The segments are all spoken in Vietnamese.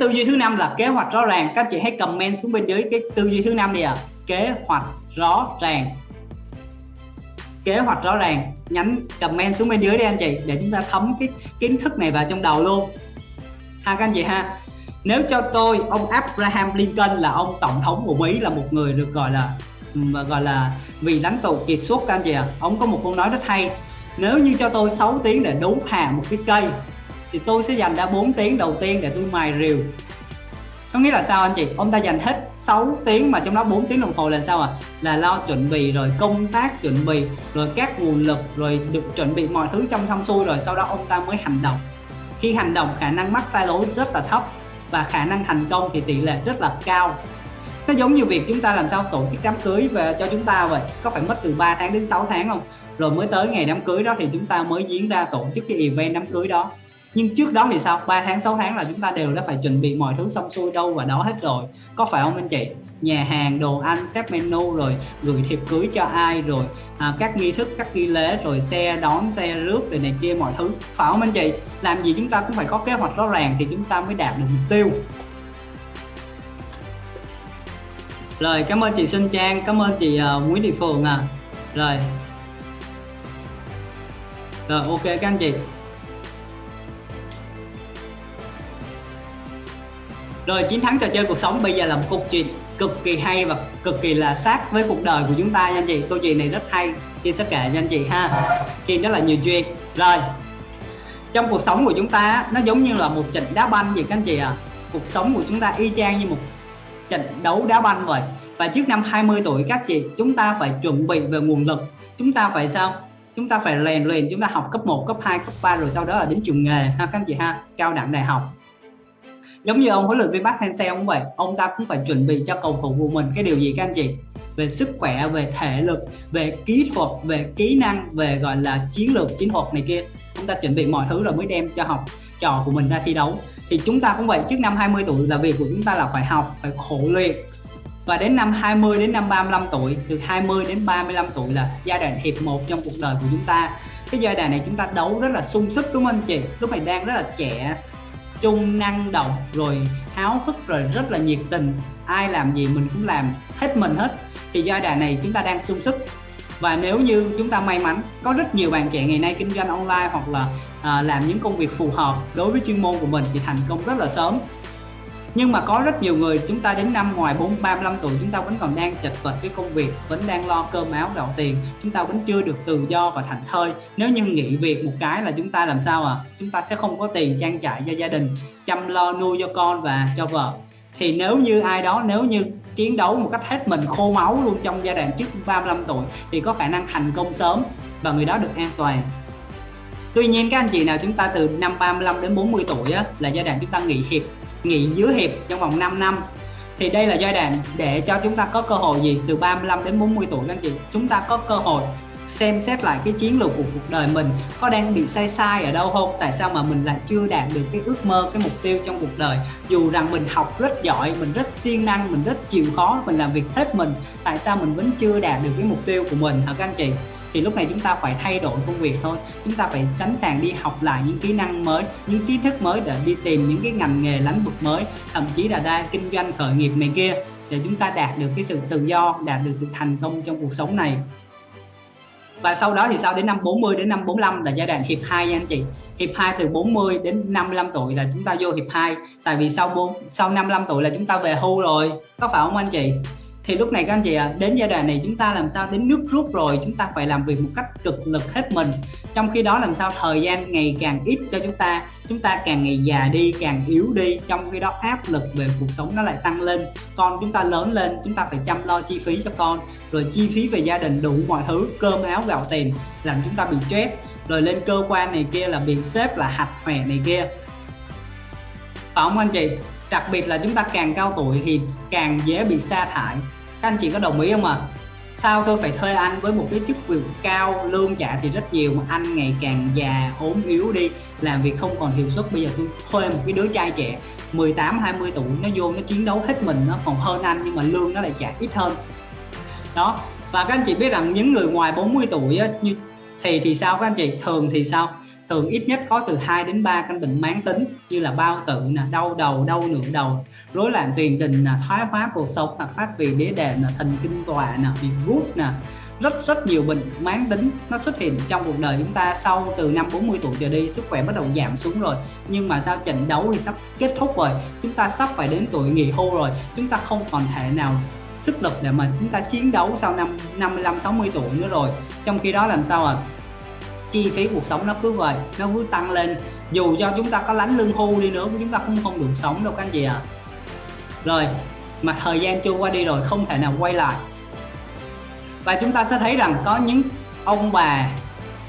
tư duy thứ năm là kế hoạch rõ ràng. Các chị hãy comment xuống bên dưới cái tư duy thứ năm đi ạ. À. kế hoạch rõ ràng. Kế hoạch rõ ràng. Nhắn comment xuống bên dưới đi anh chị, để chúng ta thấm cái kiến thức này vào trong đầu luôn. Ha, các anh chị ha. Nếu cho tôi, ông Abraham Lincoln là ông tổng thống của Mỹ, là một người được gọi là gọi là vì lãnh tụ kiệt xuất, các anh chị ạ. À. ông có một câu nói rất hay. Nếu như cho tôi 6 tiếng để đốn hạ một cái cây thì tôi sẽ dành ra 4 tiếng đầu tiên để tôi mài rìu. Có nghĩa là sao anh chị? Ông ta dành hết 6 tiếng mà trong đó 4 tiếng đồng hồ là sao à là lo chuẩn bị rồi công tác chuẩn bị, rồi các nguồn lực, rồi được chuẩn bị mọi thứ xong xong xuôi rồi sau đó ông ta mới hành động. Khi hành động, khả năng mắc sai lỗi rất là thấp và khả năng thành công thì tỷ lệ rất là cao. Nó giống như việc chúng ta làm sao tổ chức đám cưới về cho chúng ta vậy. Có phải mất từ 3 tháng đến 6 tháng không? Rồi mới tới ngày đám cưới đó thì chúng ta mới diễn ra tổ chức cái event đám cưới đó nhưng trước đó thì sao? 3 tháng 6 tháng là chúng ta đều đã phải chuẩn bị mọi thứ xong xuôi đâu và đó hết rồi. Có phải không anh chị? Nhà hàng đồ ăn xếp menu rồi gửi thiệp cưới cho ai rồi à, các nghi thức các nghi lễ rồi xe đón xe rước rồi này kia mọi thứ. Phải không anh chị? Làm gì chúng ta cũng phải có kế hoạch rõ ràng thì chúng ta mới đạt được mục tiêu. Rồi cảm ơn chị Xuân Trang cảm ơn chị uh, Nguyễn Thị Phường à. Rồi. Rồi ok các anh chị. Rồi chiến thắng trò chơi cuộc sống bây giờ là một câu chuyện cực kỳ hay và cực kỳ là sát với cuộc đời của chúng ta nha anh chị. Câu chuyện này rất hay chị sẽ kể nha anh chị ha. Chuyện rất là nhiều chuyện rồi, trong cuộc sống của chúng ta nó giống như là một trận đá banh vậy các anh chị à cuộc sống của chúng ta y chang như một trận đấu đá banh vậy. Và trước năm 20 tuổi các chị, chúng ta phải chuẩn bị về nguồn lực. Chúng ta phải sao? Chúng ta phải rèn luyện, chúng ta học cấp 1 cấp 2 cấp 3 rồi sau đó là đến trường nghề ha các anh chị ha. Cao đẳng đại học giống như ông huấn luyện viên Park Hang-seo cũng vậy, ông ta cũng phải chuẩn bị cho cầu thủ của mình. Cái điều gì các anh chị? Về sức khỏe, về thể lực, về kỹ thuật, về kỹ năng, về gọi là chiến lược, chiến thuật này kia. Chúng ta chuẩn bị mọi thứ rồi mới đem cho học trò của mình ra thi đấu. Thì chúng ta cũng vậy, trước năm 20 tuổi là việc của chúng ta là phải học, phải khổ luyện. Và đến năm 20 đến năm 35 tuổi, từ 20 đến 35 tuổi là giai đoạn hiệp một trong cuộc đời của chúng ta. Cái giai đoạn này chúng ta đấu rất là sung sức, đúng không anh chị? Lúc này đang rất là trẻ trung năng động rồi háo hức rồi rất là nhiệt tình. Ai làm gì mình cũng làm hết mình hết. Thì giai đoạn này chúng ta đang sung sức. Và nếu như chúng ta may mắn có rất nhiều bạn trẻ ngày nay kinh doanh online hoặc là à, làm những công việc phù hợp đối với chuyên môn của mình thì thành công rất là sớm nhưng mà có rất nhiều người, chúng ta đến năm ngoài 4 35 tuổi, chúng ta vẫn còn đang chật vật cái công việc, vẫn đang lo cơm áo gạo tiền. Chúng ta vẫn chưa được tự do và thành thơi. Nếu như nghỉ việc một cái là chúng ta làm sao à chúng ta sẽ không có tiền trang trải cho gia đình, chăm lo nuôi cho con và cho vợ. Thì nếu như ai đó, nếu như chiến đấu một cách hết mình, khô máu luôn trong giai đoạn trước 35 tuổi, thì có khả năng thành công sớm và người đó được an toàn. Tuy nhiên các anh chị nào chúng ta từ năm 35 đến 40 tuổi á, là giai đoạn chúng ta nghỉ hiệp nghỉ dưới hiệp trong vòng 5 năm. Thì đây là giai đoạn để cho chúng ta có cơ hội gì? Từ 35 đến 40 tuổi các anh chị chúng ta có cơ hội xem xét lại cái chiến lược của cuộc đời mình. Có đang bị sai sai ở đâu không? Tại sao mà mình lại chưa đạt được cái ước mơ cái mục tiêu trong cuộc đời? Dù rằng mình học rất giỏi mình rất siêng năng mình rất chịu khó mình làm việc hết mình tại sao mình vẫn chưa đạt được cái mục tiêu của mình hả các anh chị? Thì lúc này chúng ta phải thay đổi công việc thôi. Chúng ta phải sẵn sàng đi học lại những kỹ năng mới, những kiến thức mới để đi tìm những cái ngành nghề lĩnh vực mới, thậm chí là đa kinh doanh khởi nghiệp này kia, để chúng ta đạt được cái sự tự do, đạt được sự thành công trong cuộc sống này. Và sau đó thì sau đến năm 40 đến năm 45 là giai đoạn hiệp 2 nha anh chị. Hiệp 2 từ 40 đến 55 tuổi là chúng ta vô hiệp 2 tại vì sau 4 sau 55 tuổi là chúng ta về hưu rồi. Có phải không anh chị? Thì lúc này các anh chị ạ à, đến giai đoạn này chúng ta làm sao đến nước rút rồi chúng ta phải làm việc một cách cực lực hết mình. Trong khi đó làm sao thời gian ngày càng ít cho chúng ta chúng ta càng ngày già đi càng yếu đi trong khi đó áp lực về cuộc sống nó lại tăng lên. Con chúng ta lớn lên chúng ta phải chăm lo chi phí cho con rồi chi phí về gia đình đủ mọi thứ cơm áo gạo tiền làm chúng ta bị stress. Rồi lên cơ quan này kia là bị xếp là hạch hòe này kia. Phải không anh chị? Đặc biệt là chúng ta càng cao tuổi thì càng dễ bị sa thải. Các anh chị có đồng ý không ạ? À? sao tôi phải thuê anh với một cái chức việc cao lương trả thì rất nhiều mà anh ngày càng già ốm yếu đi làm việc không còn hiệu suất. Bây giờ tôi thuê một cái đứa trai trẻ 18 20 tuổi nó vô nó chiến đấu hết mình nó còn hơn anh nhưng mà lương nó lại trả ít hơn. Đó và các anh chị biết rằng những người ngoài 40 tuổi á, như thì thì sao các anh chị? Thường thì sao? Thường ít nhất có từ 2 đến 3 căn bệnh mãn tính, như là bao tử nè, đau đầu, đau nửa đầu, rối loạn tiền đình, nè, thoái hóa cuộc sống nè phát vị đế đệm, nè, thần kinh tọa, nè bị gút nè. Rất rất nhiều bệnh mãn tính nó xuất hiện trong cuộc đời chúng ta sau từ năm 40 tuổi trở đi, sức khỏe bắt đầu giảm xuống rồi. Nhưng mà sao trận đấu thì sắp kết thúc rồi, chúng ta sắp phải đến tuổi nghỉ hưu rồi, chúng ta không còn thể nào sức lực để mà chúng ta chiến đấu sau năm 55 60 tuổi nữa rồi. Trong khi đó làm sao à chi phí cuộc sống nó cứ vậy, nó cứ tăng lên. Dù cho chúng ta có lánh lương hưu đi nữa chúng ta cũng không được sống đâu các anh chị ạ. À. rồi, mà thời gian trôi qua đi rồi, không thể nào quay lại. Và chúng ta sẽ thấy rằng có những ông bà,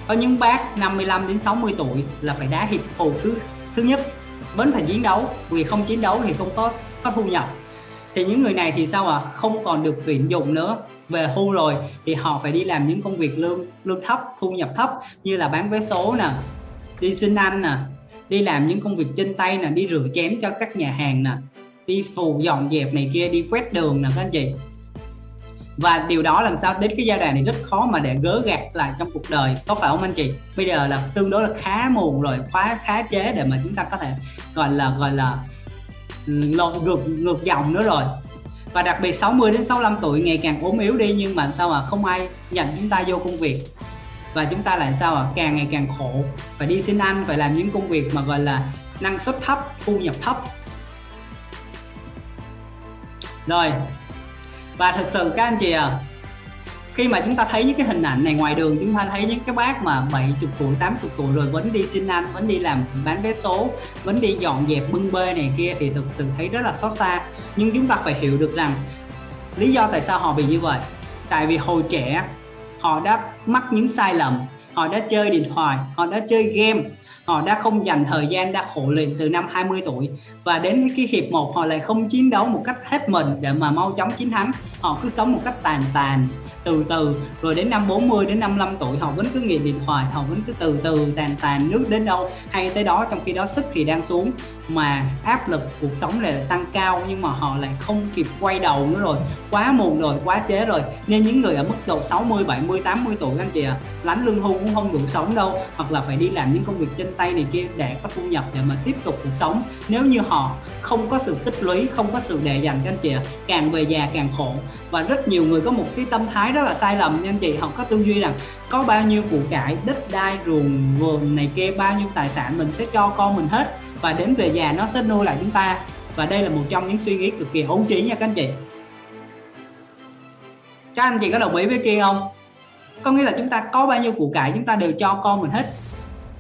có những bác 55 đến 60 tuổi là phải đá hiệp phụ thứ thứ nhất. Vẫn phải chiến đấu, vì không chiến đấu thì không có có thu nhập thì những người này thì sao à không còn được tuyển dụng nữa. Về hưu rồi thì họ phải đi làm những công việc lương lương thấp, thu nhập thấp, như là bán vé số nè, đi xin ăn nè, đi làm những công việc chân tay nè, đi rửa chén cho các nhà hàng nè, đi phù dọn dẹp này kia, đi quét đường nè, các anh chị. Và điều đó làm sao đến cái giai đoạn này rất khó mà để gỡ gạt lại trong cuộc đời, có phải không anh chị? Bây giờ là tương đối là khá muộn rồi khá khá chế để mà chúng ta có thể gọi là gọi là lộn ngược ngược dòng nữa rồi. Và đặc biệt 60 đến 65 tuổi ngày càng ốm yếu đi, nhưng mà sao mà không ai nhận chúng ta vô công việc? Và chúng ta lại sao à càng ngày càng khổ. Phải đi xin ăn phải làm những công việc mà gọi là năng suất thấp, thu nhập thấp. Rồi. Và thực sự các anh chị à khi mà chúng ta thấy những cái hình ảnh này ngoài đường, chúng ta thấy những cái bác mà 70 tuổi 80 tuổi rồi vẫn đi xin ăn, vẫn đi làm, bán vé số, vẫn đi dọn dẹp, bưng bê này kia thì thực sự thấy rất là xót xa. Nhưng chúng ta phải hiểu được rằng lý do tại sao họ bị như vậy. Tại vì hồi trẻ, họ đã mắc những sai lầm, họ đã chơi điện thoại, họ đã chơi game, họ đã không dành thời gian, đã khổ luyện từ năm 20 tuổi. Và đến cái hiệp một, họ lại không chiến đấu một cách hết mình để mà mau chóng chiến thắng. Họ cứ sống một cách tàn tàn từ từ. Rồi đến năm 40 đến 55 tuổi họ vẫn cứ nghiện điện thoại họ vẫn cứ từ từ tàn tàn nước đến đâu hay tới đó, trong khi đó sức thì đang xuống mà áp lực cuộc sống lại tăng cao nhưng mà họ lại không kịp quay đầu nữa rồi. Quá muộn rồi quá chế rồi. Nên những người ở mức độ 60 70 80 tuổi anh chị ạ à, lương hưu cũng không đủ sống đâu. Hoặc là phải đi làm những công việc chân tay này kia để có thu nhập để mà tiếp tục cuộc sống. Nếu như họ không có sự tích lũy không có sự để dành cho anh chị ạ à, càng về già càng khổ. Và rất nhiều người có một cái tâm thái rất là sai lầm nha anh chị. Họ có tư duy rằng có bao nhiêu của cải đất đai ruộng vườn này kia bao nhiêu tài sản mình sẽ cho con mình hết và đến về già nó sẽ nuôi lại chúng ta. Và đây là một trong những suy nghĩ cực kỳ hữu trí nha các anh chị. Các anh chị có đồng ý với kia không? Có nghĩa là chúng ta có bao nhiêu củ cải chúng ta đều cho con mình hết.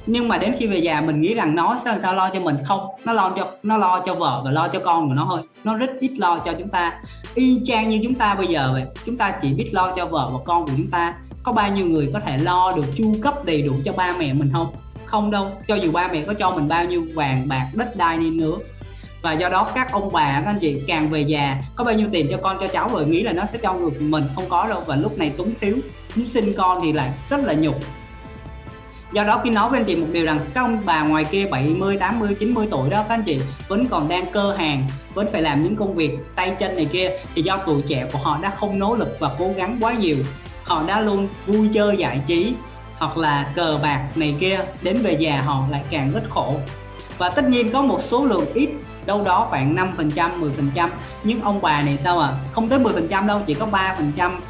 Nhưng mà đến khi về già mình nghĩ rằng nó sao sao lo cho mình? Không, nó lo cho, nó lo cho vợ và lo cho con của nó thôi. Nó rất ít lo cho chúng ta. Y chang như chúng ta bây giờ vậy, chúng ta chỉ biết lo cho vợ và con của chúng ta. Có bao nhiêu người có thể lo được, chu cấp đầy đủ cho ba mẹ mình không? Không đâu, cho dù ba mẹ có cho mình bao nhiêu vàng bạc, đất đai đi nữa. Và do đó các ông bà, các anh chị càng về già, có bao nhiêu tiền cho con, cho cháu rồi nghĩ là nó sẽ cho được mình. Không có đâu, và lúc này túng thiếu muốn sinh con thì lại rất là nhục. Do đó khi nói với anh chị một điều rằng các ông bà ngoài kia 70 80 90 tuổi đó, các anh chị vẫn còn đang cơ hàng, vẫn phải làm những công việc tay chân này kia, thì do tuổi trẻ của họ đã không nỗ lực và cố gắng quá nhiều. Họ đã luôn vui chơi giải trí hoặc là cờ bạc này kia, đến về già họ lại càng rất khổ. Và tất nhiên có một số lượng ít, đâu đó khoảng 5 phần trăm 10 phần trăm. Nhưng ông bà này sao à không tới 10 phần trăm đâu, chỉ có 3 phần trăm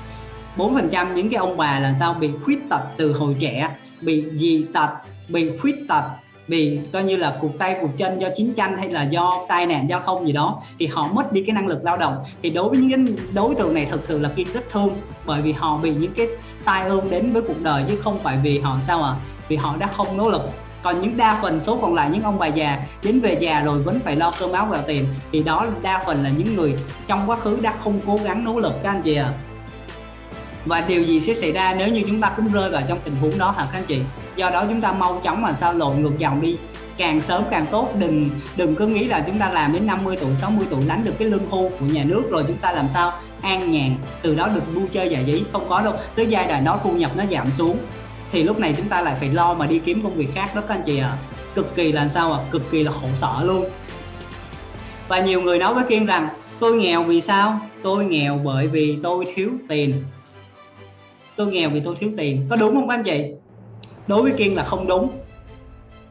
4 phần trăm những cái ông bà là sao? Bị khuyết tật từ hồi trẻ, bị dị tật, bị khuyết tật vì coi như là cụt tay cụt chân do chiến tranh hay là do tai nạn giao thông gì đó, thì họ mất đi cái năng lực lao động. Thì đối với những đối tượng này thực sự là kiên rất thương, bởi vì họ bị những cái tai ương đến với cuộc đời, chứ không phải vì họ sao à vì họ đã không nỗ lực. Còn những đa phần số còn lại, những ông bà già, đến về già rồi vẫn phải lo cơm áo gạo tiền. Thì đó, đa phần là những người trong quá khứ đã không cố gắng nỗ lực, các anh chị ạ. À và điều gì sẽ xảy ra nếu như chúng ta cũng rơi vào trong tình huống đó hả, các anh chị? Do đó chúng ta mau chóng mà sao lộn ngược dòng đi. Càng sớm càng tốt, đừng đừng cứ nghĩ là chúng ta làm đến 50 tuổi 60 tuổi lãnh được cái lương hưu của nhà nước rồi chúng ta làm sao an nhàn, từ đó được vui chơi giải trí. Không có đâu, tới giai đoạn đó thu nhập nó giảm xuống. Thì lúc này chúng ta lại phải lo mà đi kiếm công việc khác đó các anh chị ạ. À. cực kỳ là sao ạ? À? cực kỳ là khổ sở luôn. Và nhiều người nói với Kiên rằng, tôi nghèo vì sao? Tôi nghèo bởi vì tôi thiếu tiền. Tôi nghèo vì tôi thiếu tiền. Có đúng không các anh chị? Đối với kiên là không đúng.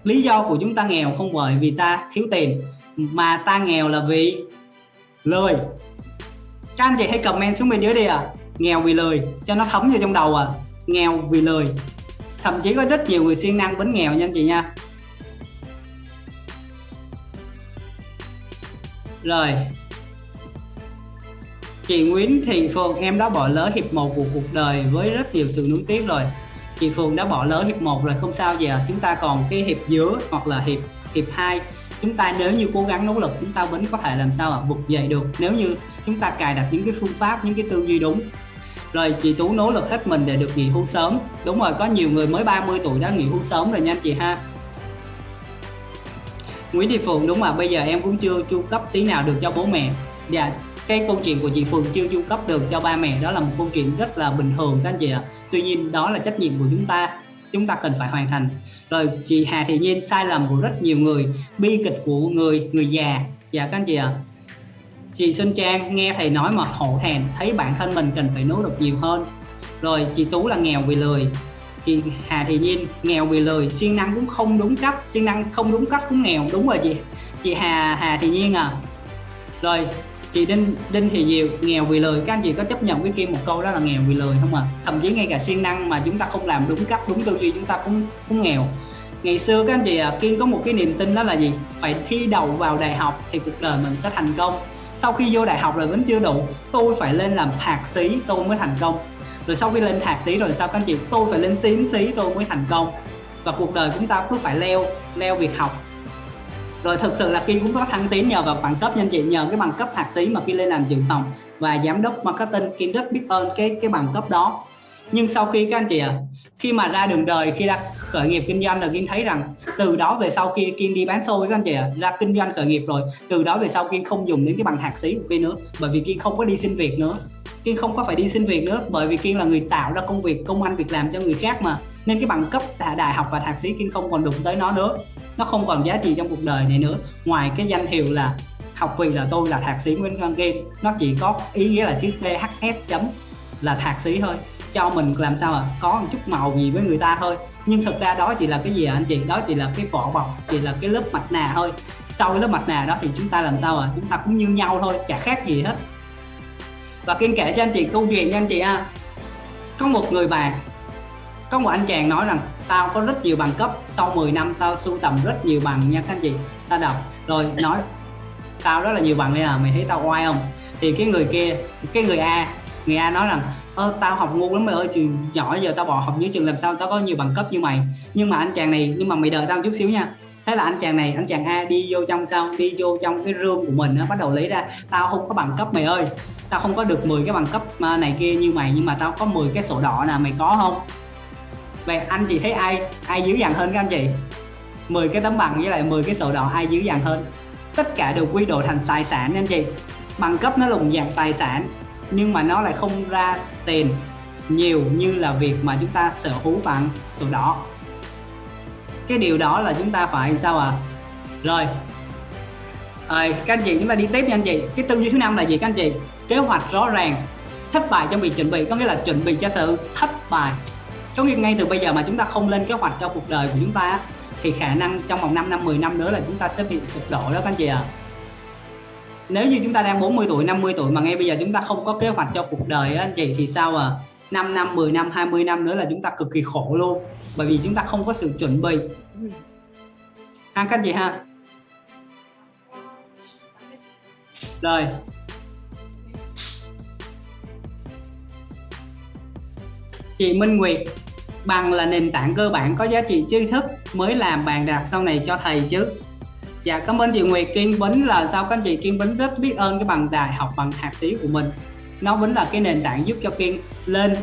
Lý do của chúng ta nghèo không bởi vì ta thiếu tiền, mà ta nghèo là vì lười các anh chị hãy comment xuống bên dưới đi à nghèo vì lười cho nó thấm vô trong đầu à nghèo vì lười thậm chí có rất nhiều người siêng năng vẫn nghèo nha anh chị nha. Rồi. Chị Nguyễn Thị Phượng, em đã bỏ lỡ hiệp một của cuộc đời với rất nhiều sự nuối tiếc rồi chị Phượng đã bỏ lỡ hiệp một rồi, không sao, giờ chúng ta còn cái hiệp giữa hoặc là hiệp hiệp 2 chúng ta nếu như cố gắng nỗ lực, chúng ta vẫn có thể làm sao ạ? Vực dậy được. Nếu như chúng ta cài đặt những cái phương pháp, những cái tư duy đúng. Rồi chị Tú nỗ lực hết mình để được nghỉ hưu sớm. Đúng rồi, có nhiều người mới 30 tuổi đã nghỉ hưu sớm rồi nha anh chị ha. Nguyễn Thị Phượng, đúng mà, bây giờ em cũng chưa chu cấp tí nào được cho bố mẹ. Dạ cái câu chuyện của chị Phương chưa du cấp được cho ba mẹ, đó là một câu chuyện rất là bình thường các anh chị ạ. Tuy nhiên, đó là trách nhiệm của chúng ta. Chúng ta cần phải hoàn thành. Rồi, chị Hà Thị Nhiên sai lầm của rất nhiều người. Bi kịch của người người già. Dạ các anh chị ạ. Chị Xuân Trang nghe thầy nói mà hổ thẹn, thấy bản thân mình cần phải nỗ lực nhiều hơn. Rồi, chị Tú là nghèo vì lười chị Hà Thị Nhiên, nghèo vì lười siêng năng cũng không đúng cách, siêng năng không đúng cách cũng nghèo. Đúng rồi chị. Chị Hà Hà Thị Nhiên à. Rồi chị Đinh Đinh thì nhiều nghèo vì lời. Các anh chị có chấp nhận với kia một câu đó là nghèo vì lời không ạ? À? thậm chí ngay cả siêng năng mà chúng ta không làm đúng cách đúng tư duy chúng ta cũng cũng nghèo. Ngày xưa các anh chị à, Kiên có một cái niềm tin đó là gì? Phải thi đầu vào đại học thì cuộc đời mình sẽ thành công. Sau khi vô đại học rồi vẫn chưa đủ tôi phải lên làm thạc sĩ tôi mới thành công. Rồi sau khi lên thạc sĩ rồi sao các anh chị? Tôi phải lên tiến sĩ tôi mới thành công. Và cuộc đời chúng ta cứ phải leo leo việc học rồi thực sự là Kim cũng có thăng tiến nhờ vào bằng cấp nha anh chị nhờ cái bằng cấp thạc sĩ mà Kim lên làm trưởng phòng và giám đốc marketing. Kim rất biết ơn cái cái bằng cấp đó. Nhưng sau khi các anh chị ạ à, khi mà ra đường đời khi ra khởi nghiệp kinh doanh là Kim thấy rằng từ đó về sau khi Kim đi bán xôi các anh chị ạ à, ra kinh doanh khởi nghiệp rồi từ đó về sau Kim không dùng đến cái bằng thạc sĩ của Kim nữa bởi vì Kim không có đi xin việc nữa. Kiên không có phải đi xin việc nữa bởi vì Kiên là người tạo ra công việc công ăn việc làm cho người khác mà. Nên cái bằng cấp đại học và thạc sĩ Kiên không còn đụng tới nó nữa nó không còn giá trị trong cuộc đời này nữa. Ngoài cái danh hiệu là học vì là tôi là thạc sĩ Nguyễn Văn Kim nó chỉ có ý nghĩa là chữ THS chấm là thạc sĩ thôi. Cho mình làm sao à có một chút màu gì với người ta thôi. Nhưng thực ra đó chỉ là cái gì à anh chị? Đó chỉ là cái vỏ bọc, chỉ là cái lớp mặt nạ thôi. Sau cái lớp mặt nạ đó thì chúng ta làm sao à chúng ta cũng như nhau thôi, chả khác gì hết. Và kiên kể cho anh chị câu chuyện nha anh chị à có một người bạn có một anh chàng nói rằng, tao có rất nhiều bằng cấp, sau 10 năm tao sưu tầm rất nhiều bằng nha các anh chị. Ta đọc, rồi nói, tao rất là nhiều bằng đây à mày thấy tao oai không? Thì cái người kia, cái người A người A nói rằng, ơ, tao học ngu lắm mày ơi trường nhỏ giờ tao bỏ học dưới trường làm sao tao có nhiều bằng cấp như mày. Nhưng mà anh chàng này, nhưng mà mày đợi tao chút xíu nha. Thế là anh chàng này, anh chàng A đi vô trong sau đi vô trong cái room của mình nó bắt đầu lấy ra, tao không có bằng cấp mày ơi, tao không có được 10 cái bằng cấp à, này kia như mày, nhưng mà tao có 10 cái sổ đỏ nè, mày có không? Vậy anh chị thấy ai ai dữ dằn hơn các anh chị? 10 cái tấm bằng với lại 10 cái sổ đỏ, ai dữ dằn hơn? Tất cả đều quy đổi thành tài sản anh chị. Bằng cấp nó lùng dạng tài sản, nhưng mà nó lại không ra tiền nhiều như là việc mà chúng ta sở hữu bằng sổ đỏ. Cái điều đó là chúng ta phải sao à rồi. Rồi, các anh chị chúng ta đi tiếp nha anh chị. Cái tư duy thứ năm là gì các anh chị? Kế hoạch rõ ràng, thất bại trong việc chuẩn bị, có nghĩa là chuẩn bị cho sự thất bại có nghĩa ngay từ bây giờ mà chúng ta không lên kế hoạch cho cuộc đời của chúng ta thì khả năng trong vòng 5 năm 10 năm nữa là chúng ta sẽ bị sụp đổ đó, các anh chị ạ. À. nếu như chúng ta đang 40 tuổi 50 tuổi mà ngay bây giờ chúng ta không có kế hoạch cho cuộc đời á, anh chị, thì sao à 5 năm 10 năm 20 năm nữa là chúng ta cực kỳ khổ luôn, bởi vì chúng ta không có sự chuẩn bị. Ha, các anh chị ha. Rồi. Chị Minh Nguyệt. Bằng là nền tảng cơ bản có giá trị tri thức mới làm bàn đạp sau này cho thầy chứ. Dạ cảm ơn chị Nguyệt Kiên Bính là sao các anh chị Kiên Bính rất biết ơn cái bằng đại học bằng thạc sĩ của mình. Nó vẫn là cái nền tảng giúp cho Kiên lên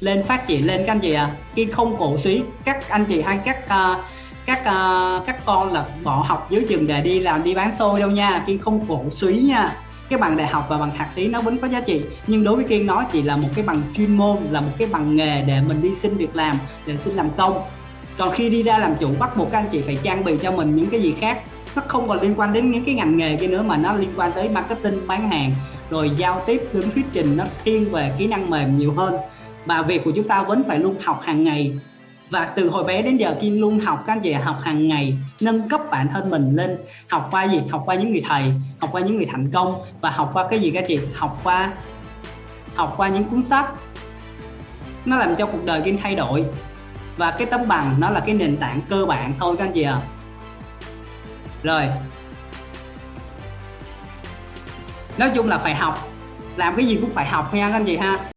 lên phát triển lên các anh chị ạ. À. Kiên không cổ suý các anh chị hay các uh, các uh, các con là bỏ học dưới trường để đi làm đi bán xôi đâu nha. Kiên không cổ suý nha cái bằng đại học và bằng thạc sĩ nó vẫn có giá trị, nhưng đối với kiên nó chỉ là một cái bằng chuyên môn, là một cái bằng nghề để mình đi xin việc làm, để xin làm công. Còn khi đi ra làm chủ, bắt buộc các anh chị phải trang bị cho mình những cái gì khác. Nó không còn liên quan đến những cái ngành nghề kia nữa, mà nó liên quan tới marketing, bán hàng, rồi giao tiếp đứng thuyết trình, nó thiên về kỹ năng mềm nhiều hơn. Và việc của chúng ta vẫn phải luôn học hàng ngày và từ hồi bé đến giờ Kim luôn học, các anh chị học hàng ngày, nâng cấp bản thân mình lên, học qua gì? Học qua những người thầy, học qua những người thành công, và học qua cái gì các anh chị? Học qua học qua những cuốn sách. Nó làm cho cuộc đời Kim thay đổi. Và cái tấm bằng nó là cái nền tảng cơ bản thôi các anh chị ạ. À. rồi. Nói chung là phải học. Làm cái gì cũng phải học nha các anh chị ha.